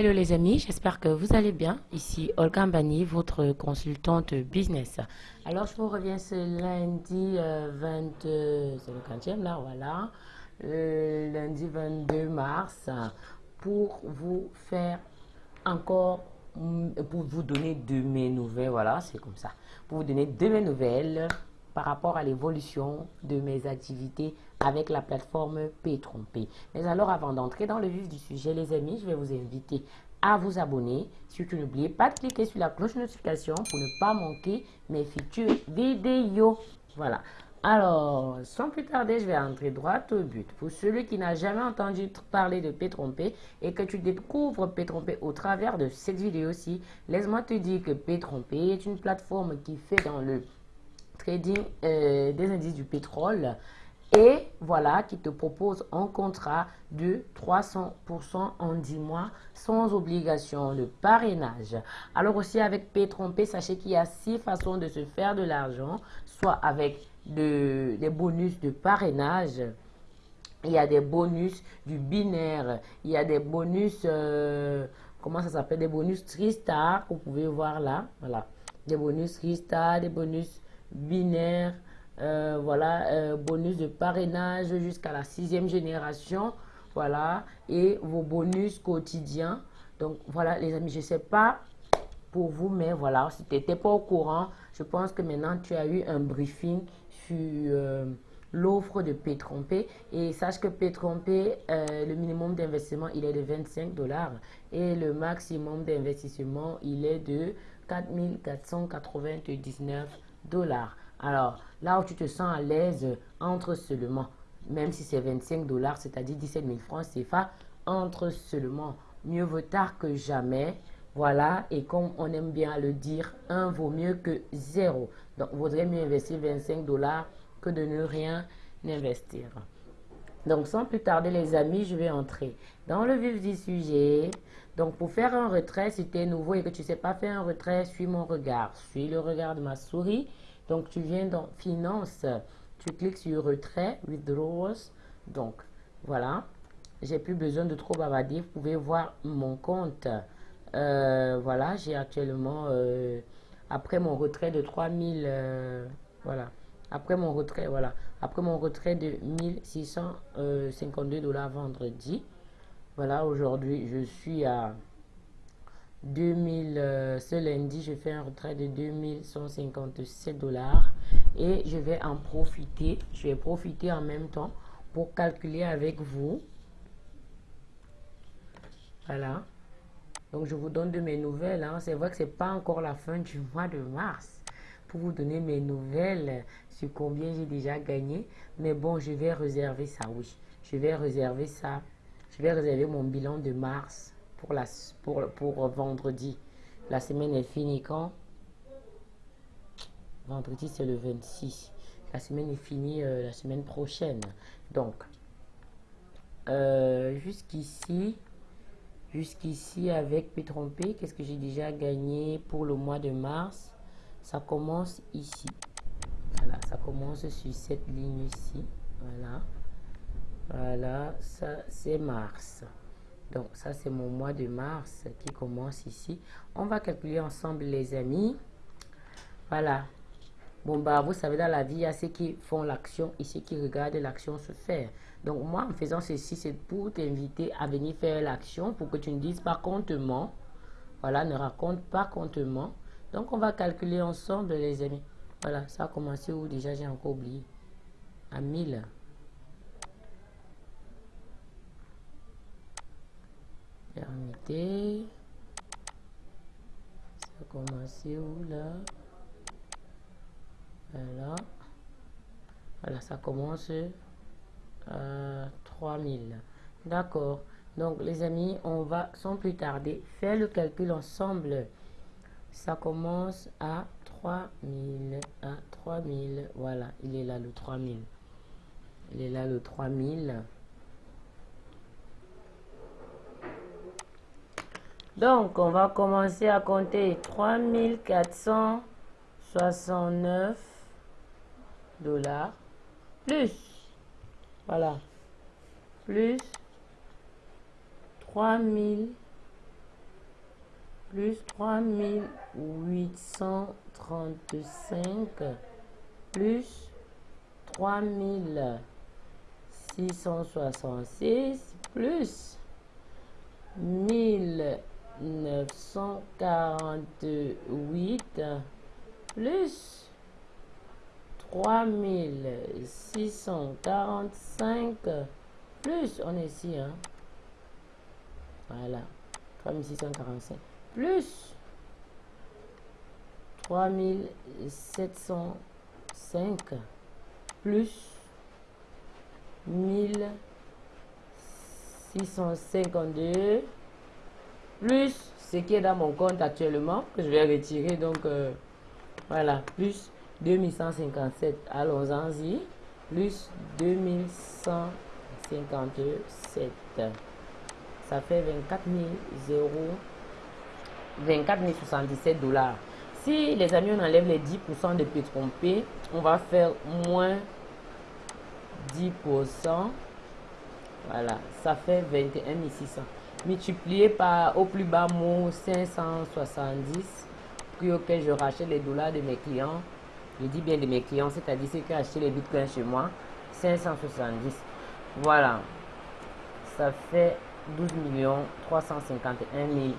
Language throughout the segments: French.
Hello les amis, j'espère que vous allez bien. Ici Olga Mbani, votre consultante business. Alors je vous reviens ce lundi 22, euh, c'est le 15e là, voilà, le lundi 22 mars pour vous faire encore, mm, pour vous donner de mes nouvelles, voilà, c'est comme ça, pour vous donner de mes nouvelles par rapport à l'évolution de mes activités avec la plateforme P-Trompé. Mais alors, avant d'entrer dans le vif du sujet, les amis, je vais vous inviter à vous abonner. Surtout, n'oubliez pas de cliquer sur la cloche de notification pour ne pas manquer mes futures vidéos. Voilà. Alors, sans plus tarder, je vais entrer droit au but. Pour celui qui n'a jamais entendu parler de P-Trompé et que tu découvres P-Trompé au travers de cette vidéo-ci, laisse-moi te dire que P-Trompé est une plateforme qui fait dans le trading euh, des indices du pétrole et voilà qui te propose un contrat de 300% en 10 mois sans obligation de parrainage. Alors aussi avec P-Trompé, sachez qu'il y a six façons de se faire de l'argent, soit avec des bonus de parrainage, il y a des bonus du binaire, il y a des bonus, euh, comment ça s'appelle, des bonus Tristar, vous pouvez voir là, voilà, des bonus Tristar, des bonus binaire, euh, voilà, euh, bonus de parrainage jusqu'à la sixième génération, voilà, et vos bonus quotidiens. Donc voilà, les amis, je sais pas pour vous, mais voilà, si tu n'étais pas au courant, je pense que maintenant tu as eu un briefing sur euh, l'offre de P-Trompé. Et sache que P-Trompé, le minimum d'investissement, il est de 25 dollars et le maximum d'investissement, il est de 4499 dollars. Alors, là où tu te sens à l'aise, entre seulement, même si c'est 25 dollars, c'est-à-dire 17 000 francs CFA, entre seulement. Mieux vaut tard que jamais. Voilà, et comme on aime bien le dire, un vaut mieux que zéro. Donc, vaudrait mieux investir 25 dollars que de ne rien investir. Donc, sans plus tarder, les amis, je vais entrer dans le vif du sujet. Donc, pour faire un retrait, si tu es nouveau et que tu ne sais pas faire un retrait, suis mon regard. Suis le regard de ma souris. Donc, tu viens dans Finance, tu cliques sur Retrait, Withdrawals. Donc, voilà. J'ai plus besoin de trop bavarder. Vous pouvez voir mon compte. Euh, voilà, j'ai actuellement, euh, après mon retrait de 3000, euh, voilà. Après mon retrait, voilà. Après mon retrait de 1652 dollars vendredi. Voilà, aujourd'hui, je suis à 2000, euh, ce lundi, je fais un retrait de 2157 dollars et je vais en profiter. Je vais profiter en même temps pour calculer avec vous. Voilà. Donc, je vous donne de mes nouvelles. Hein. C'est vrai que c'est pas encore la fin du mois de mars pour vous donner mes nouvelles sur combien j'ai déjà gagné. Mais bon, je vais réserver ça, oui. Je vais réserver ça. Je vais réserver mon bilan de mars pour, la, pour, pour vendredi. La semaine est finie quand? Vendredi, c'est le 26. La semaine est finie euh, la semaine prochaine. Donc, euh, jusqu'ici, jusqu'ici avec P-Trompé, qu'est-ce que j'ai déjà gagné pour le mois de mars? Ça commence ici. Voilà, ça commence sur cette ligne ici. Voilà. Voilà, ça c'est mars. Donc, ça, c'est mon mois de mars qui commence ici. On va calculer ensemble, les amis. Voilà. Bon, bah, vous savez, dans la vie, il y a ceux qui font l'action et ceux qui regardent l'action se faire. Donc, moi, en faisant ceci, c'est pour t'inviter à venir faire l'action pour que tu ne dises pas comptement. Voilà, ne raconte pas comptement. Donc, on va calculer ensemble, les amis. Voilà, ça a commencé où déjà, j'ai encore oublié. À 1000. Ça a où là? Voilà. Voilà, ça commence à 3000. D'accord. Donc, les amis, on va sans plus tarder faire le calcul ensemble. Ça commence à 3000. À 3000. Voilà, il est là le 3000. Il est là le 3000. Donc, on va commencer à compter 3469 dollars plus, voilà, plus 3000 plus 3835 plus 3666 plus 1948 plus 3645 plus, on est ici, hein. Voilà, 3645 plus 3705 plus 1652 plus ce qui est dans mon compte actuellement que je vais retirer donc euh, voilà plus 2157 allons-y plus 2157 ça fait 24 000 24 077 dollars. Si les amis on enlève les 10% de P on va faire moins 10% voilà ça fait 21 600 multiplié par au plus bas mot 570 puis auquel je rachète les dollars de mes clients je dis bien de mes clients c'est-à-dire ceux qui acheté les bitcoins chez moi 570 voilà ça fait 12 millions 351 000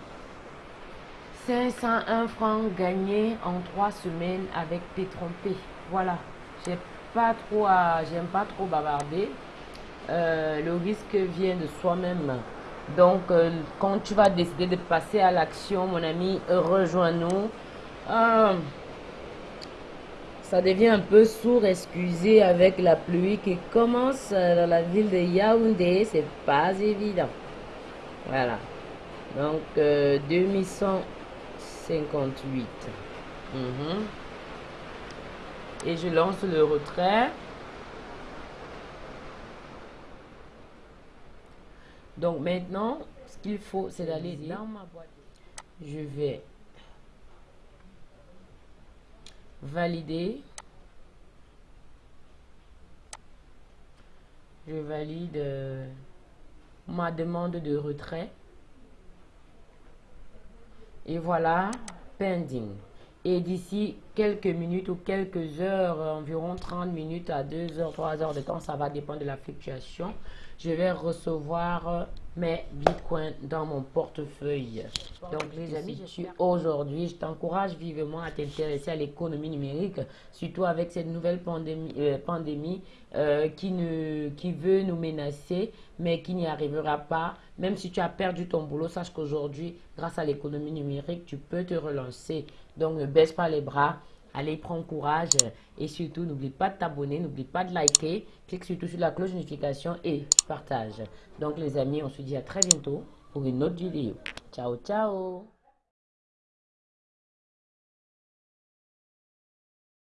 501 francs gagnés en 3 semaines avec P-Trompé. Voilà, j'ai pas trop j'aime pas trop bavarder. Euh, le risque vient de soi-même. Donc, euh, quand tu vas décider de passer à l'action, mon ami, rejoins-nous. Euh, ça devient un peu sourd, excusez, avec la pluie qui commence dans la ville de Yaoundé. C'est pas évident. Voilà. Donc, 2158. Mhm. Et je lance le retrait. Donc maintenant, ce qu'il faut, c'est d'aller dans ma boîte. Je vais valider. Je valide euh, ma demande de retrait. Et voilà, pending. Et d'ici quelques minutes ou quelques heures, environ 30 minutes à 2 heures, 3 heures de temps, ça va dépendre de la fluctuation, je vais recevoir mes bitcoins dans mon portefeuille. Donc les amis, aujourd'hui, je t'encourage vivement à t'intéresser à l'économie numérique, surtout avec cette nouvelle pandémie, euh, pandémie euh, qui, ne, qui veut nous menacer, mais qui n'y arrivera pas. Même si tu as perdu ton boulot, sache qu'aujourd'hui, grâce à l'économie numérique, tu peux te relancer. Donc ne baisse pas les bras. Allez, prends courage et surtout, n'oublie pas de t'abonner, n'oublie pas de liker, clique surtout sur la cloche de notification et partage. Donc les amis, on se dit à très bientôt pour une autre vidéo. Ciao, ciao